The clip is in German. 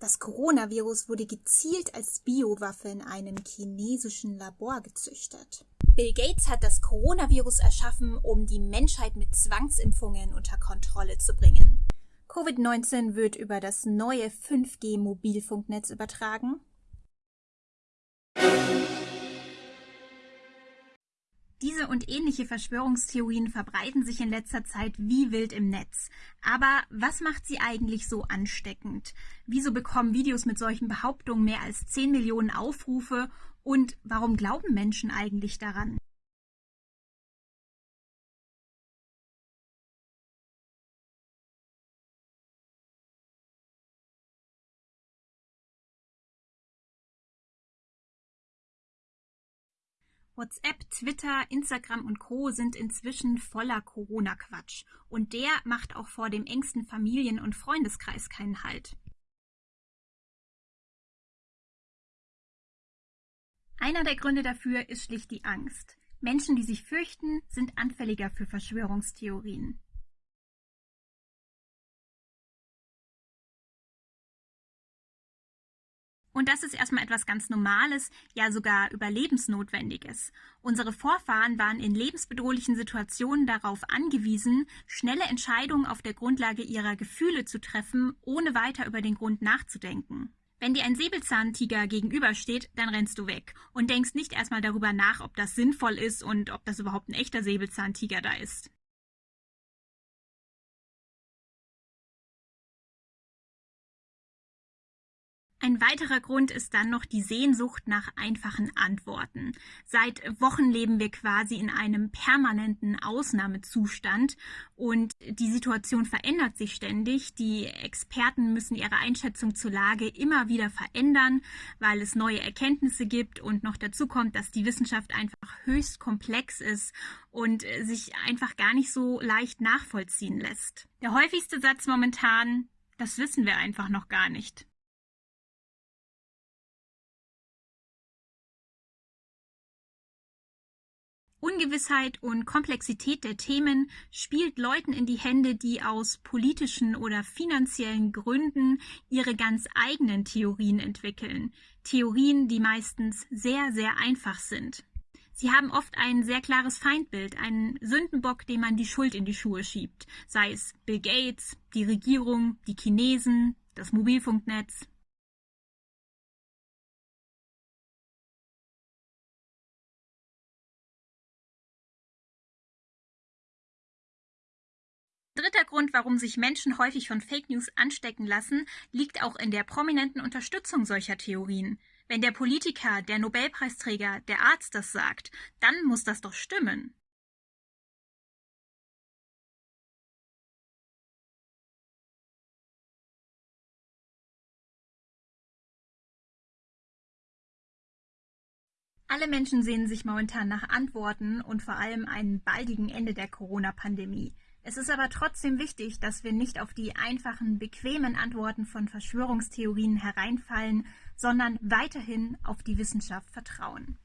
Das Coronavirus wurde gezielt als Biowaffe in einem chinesischen Labor gezüchtet. Bill Gates hat das Coronavirus erschaffen, um die Menschheit mit Zwangsimpfungen unter Kontrolle zu bringen. Covid-19 wird über das neue 5G-Mobilfunknetz übertragen. Diese und ähnliche Verschwörungstheorien verbreiten sich in letzter Zeit wie wild im Netz. Aber was macht sie eigentlich so ansteckend? Wieso bekommen Videos mit solchen Behauptungen mehr als 10 Millionen Aufrufe? Und warum glauben Menschen eigentlich daran? WhatsApp, Twitter, Instagram und Co. sind inzwischen voller Corona-Quatsch. Und der macht auch vor dem engsten Familien- und Freundeskreis keinen Halt. Einer der Gründe dafür ist schlicht die Angst. Menschen, die sich fürchten, sind anfälliger für Verschwörungstheorien. Und das ist erstmal etwas ganz Normales, ja sogar Überlebensnotwendiges. Unsere Vorfahren waren in lebensbedrohlichen Situationen darauf angewiesen, schnelle Entscheidungen auf der Grundlage ihrer Gefühle zu treffen, ohne weiter über den Grund nachzudenken. Wenn dir ein Säbelzahntiger gegenübersteht, dann rennst du weg und denkst nicht erstmal darüber nach, ob das sinnvoll ist und ob das überhaupt ein echter Säbelzahntiger da ist. Ein weiterer Grund ist dann noch die Sehnsucht nach einfachen Antworten. Seit Wochen leben wir quasi in einem permanenten Ausnahmezustand und die Situation verändert sich ständig. Die Experten müssen ihre Einschätzung zur Lage immer wieder verändern, weil es neue Erkenntnisse gibt und noch dazu kommt, dass die Wissenschaft einfach höchst komplex ist und sich einfach gar nicht so leicht nachvollziehen lässt. Der häufigste Satz momentan, das wissen wir einfach noch gar nicht. Ungewissheit und Komplexität der Themen spielt Leuten in die Hände, die aus politischen oder finanziellen Gründen ihre ganz eigenen Theorien entwickeln. Theorien, die meistens sehr, sehr einfach sind. Sie haben oft ein sehr klares Feindbild, einen Sündenbock, dem man die Schuld in die Schuhe schiebt, sei es Bill Gates, die Regierung, die Chinesen, das Mobilfunknetz, Dritter Grund, warum sich Menschen häufig von Fake News anstecken lassen, liegt auch in der prominenten Unterstützung solcher Theorien. Wenn der Politiker, der Nobelpreisträger, der Arzt das sagt, dann muss das doch stimmen. Alle Menschen sehnen sich momentan nach Antworten und vor allem einem baldigen Ende der Corona-Pandemie. Es ist aber trotzdem wichtig, dass wir nicht auf die einfachen, bequemen Antworten von Verschwörungstheorien hereinfallen, sondern weiterhin auf die Wissenschaft vertrauen.